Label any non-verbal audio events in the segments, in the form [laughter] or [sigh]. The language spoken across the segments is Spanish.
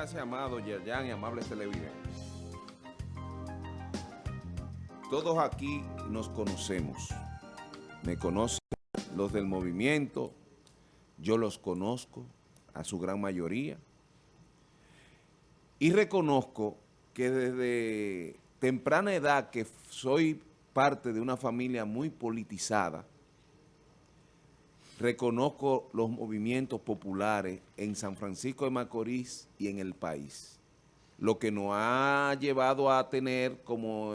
Gracias, amado Yerjan y amables televidentes. Todos aquí nos conocemos. Me conocen los del movimiento, yo los conozco a su gran mayoría. Y reconozco que desde temprana edad que soy parte de una familia muy politizada, reconozco los movimientos populares en San Francisco de Macorís y en el país. Lo que nos ha llevado a tener como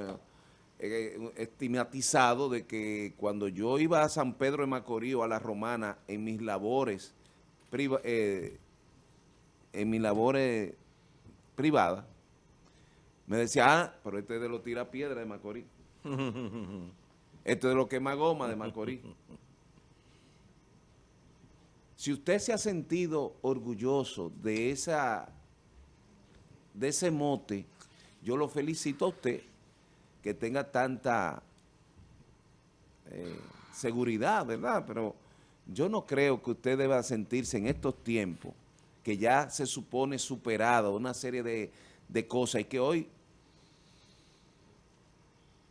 eh, estigmatizado de que cuando yo iba a San Pedro de Macorís o a La Romana en mis labores, eh, en mis labores privadas, me decía, ah, pero este es de los tira piedra de Macorís. [laughs] este es de los quema goma de Macorís. Si usted se ha sentido orgulloso de, esa, de ese mote, yo lo felicito a usted que tenga tanta eh, seguridad, ¿verdad? Pero yo no creo que usted deba sentirse en estos tiempos que ya se supone superado una serie de, de cosas y que hoy,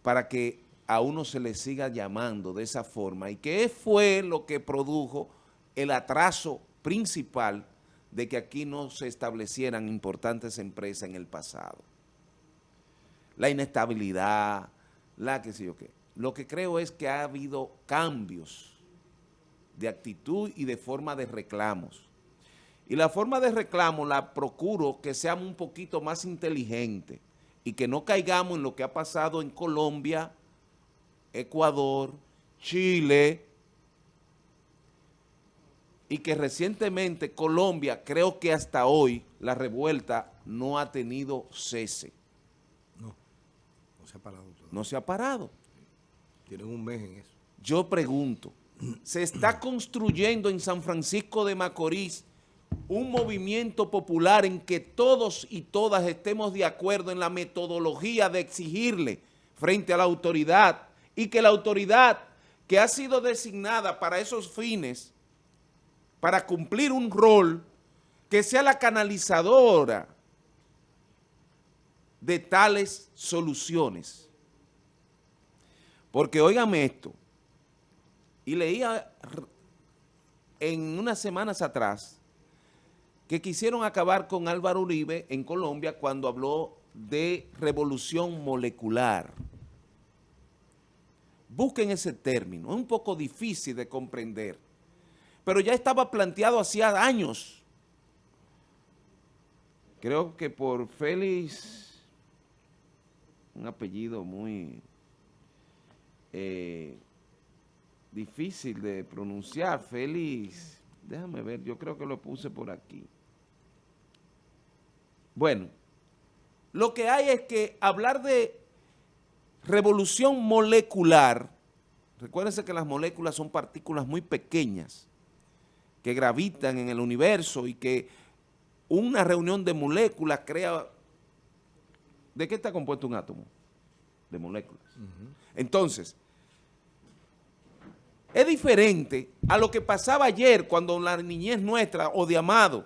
para que a uno se le siga llamando de esa forma, y qué fue lo que produjo el atraso principal de que aquí no se establecieran importantes empresas en el pasado. La inestabilidad, la que sé yo qué. Lo que creo es que ha habido cambios de actitud y de forma de reclamos. Y la forma de reclamo la procuro que sea un poquito más inteligente y que no caigamos en lo que ha pasado en Colombia, Ecuador, Chile, y que recientemente Colombia, creo que hasta hoy, la revuelta no ha tenido cese. No, no se ha parado. No se ha parado. Tienen un mes en eso. Yo pregunto, ¿se está construyendo en San Francisco de Macorís un movimiento popular en que todos y todas estemos de acuerdo en la metodología de exigirle frente a la autoridad y que la autoridad que ha sido designada para esos fines para cumplir un rol que sea la canalizadora de tales soluciones. Porque óigame esto, y leía en unas semanas atrás que quisieron acabar con Álvaro Uribe en Colombia cuando habló de revolución molecular. Busquen ese término, es un poco difícil de comprender pero ya estaba planteado hacía años. Creo que por Félix, un apellido muy eh, difícil de pronunciar, Félix, déjame ver, yo creo que lo puse por aquí. Bueno, lo que hay es que hablar de revolución molecular, recuérdense que las moléculas son partículas muy pequeñas, que gravitan en el universo y que una reunión de moléculas crea... ¿De qué está compuesto un átomo? De moléculas. Entonces, es diferente a lo que pasaba ayer cuando la niñez nuestra o de Amado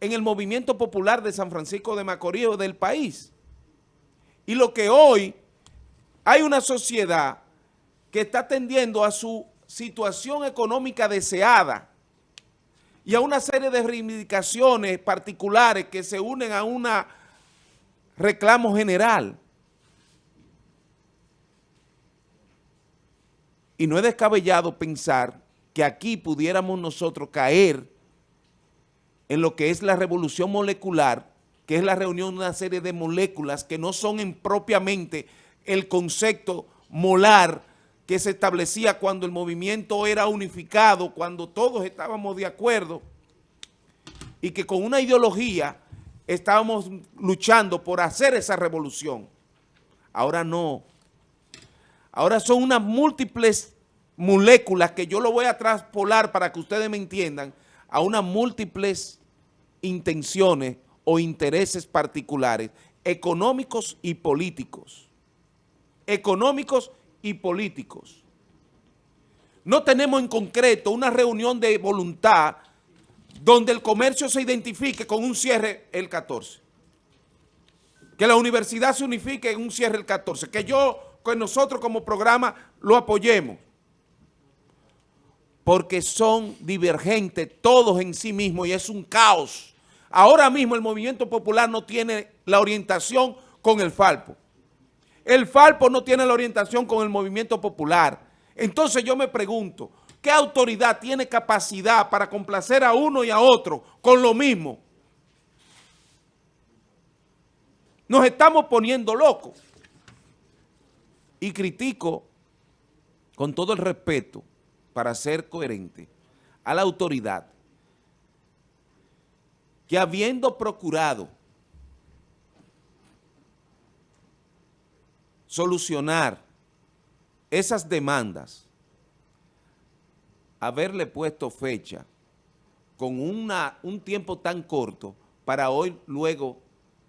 en el movimiento popular de San Francisco de Macorís o del país. Y lo que hoy hay una sociedad que está tendiendo a su situación económica deseada y a una serie de reivindicaciones particulares que se unen a un reclamo general. Y no es descabellado pensar que aquí pudiéramos nosotros caer en lo que es la revolución molecular, que es la reunión de una serie de moléculas que no son en propiamente el concepto molar que se establecía cuando el movimiento era unificado, cuando todos estábamos de acuerdo y que con una ideología estábamos luchando por hacer esa revolución. Ahora no. Ahora son unas múltiples moléculas que yo lo voy a traspolar para que ustedes me entiendan a unas múltiples intenciones o intereses particulares económicos y políticos. Económicos y políticos. No tenemos en concreto una reunión de voluntad donde el comercio se identifique con un cierre el 14. Que la universidad se unifique en un cierre el 14. Que yo, que nosotros como programa lo apoyemos. Porque son divergentes todos en sí mismos y es un caos. Ahora mismo el movimiento popular no tiene la orientación con el Falpo. El Falpo no tiene la orientación con el movimiento popular. Entonces yo me pregunto, ¿qué autoridad tiene capacidad para complacer a uno y a otro con lo mismo? Nos estamos poniendo locos. Y critico, con todo el respeto, para ser coherente, a la autoridad, que habiendo procurado solucionar esas demandas, haberle puesto fecha con una, un tiempo tan corto para hoy luego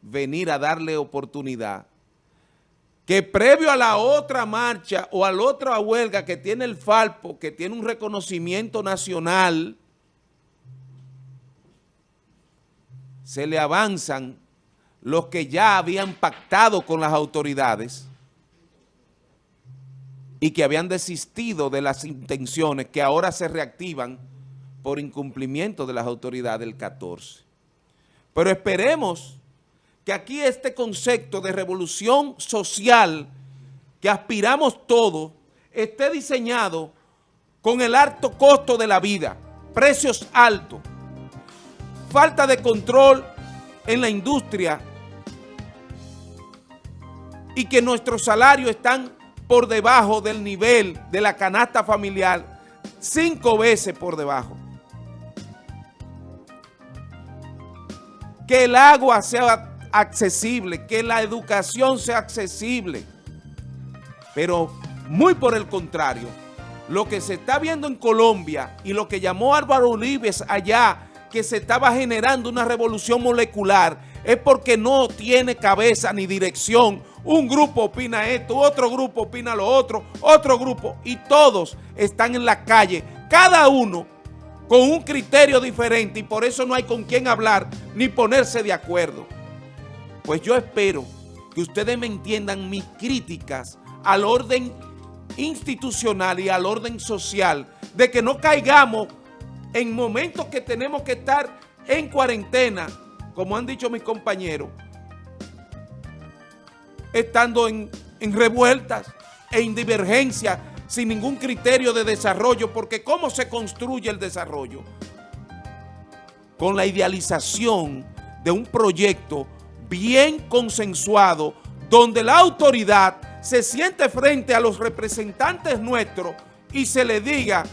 venir a darle oportunidad, que previo a la otra marcha o a la otra huelga que tiene el Falpo, que tiene un reconocimiento nacional, se le avanzan los que ya habían pactado con las autoridades y que habían desistido de las intenciones que ahora se reactivan por incumplimiento de las autoridades del 14. Pero esperemos que aquí este concepto de revolución social que aspiramos todos esté diseñado con el alto costo de la vida, precios altos, falta de control en la industria y que nuestros salarios están por debajo del nivel de la canasta familiar, cinco veces por debajo. Que el agua sea accesible, que la educación sea accesible. Pero muy por el contrario, lo que se está viendo en Colombia y lo que llamó Álvaro Olives allá, que se estaba generando una revolución molecular, es porque no tiene cabeza ni dirección. Un grupo opina esto, otro grupo opina lo otro, otro grupo, y todos están en la calle, cada uno con un criterio diferente y por eso no hay con quién hablar ni ponerse de acuerdo. Pues yo espero que ustedes me entiendan mis críticas al orden institucional y al orden social, de que no caigamos en momentos que tenemos que estar en cuarentena, como han dicho mis compañeros, estando en, revueltas e en divergencias sin ningún criterio de desarrollo, porque ¿cómo se construye el desarrollo? Con la idealización de un proyecto bien consensuado, donde la autoridad se siente frente a los representantes nuestros y se le diga,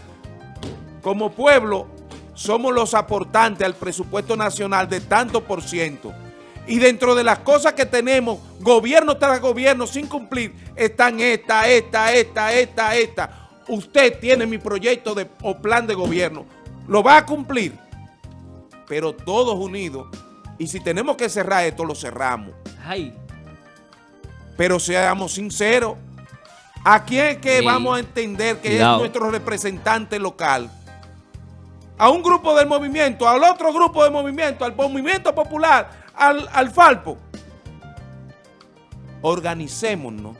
como pueblo, somos los aportantes al presupuesto nacional de tanto por ciento. Y dentro de las cosas que tenemos, gobierno tras gobierno sin cumplir, están esta, esta, esta, esta, esta. Usted tiene mi proyecto de, o plan de gobierno. Lo va a cumplir. Pero todos unidos y si tenemos que cerrar esto, lo cerramos. Ay. Pero seamos sinceros. ¿A quién es que vamos a entender que es nuestro representante local? A un grupo del movimiento, al otro grupo del movimiento, al movimiento popular, al, al Falpo. Organicémonos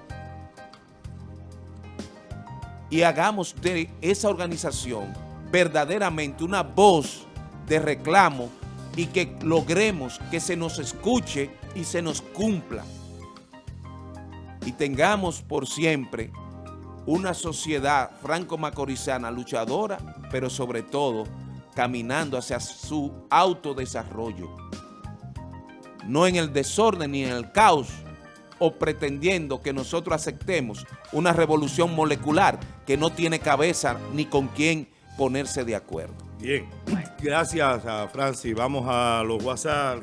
y hagamos de esa organización verdaderamente una voz de reclamo y que logremos que se nos escuche y se nos cumpla. Y tengamos por siempre una sociedad franco-macorizana luchadora, pero sobre todo caminando hacia su autodesarrollo. No en el desorden ni en el caos, o pretendiendo que nosotros aceptemos una revolución molecular que no tiene cabeza ni con quién ponerse de acuerdo. Bien, gracias a Francis. Vamos a los WhatsApp.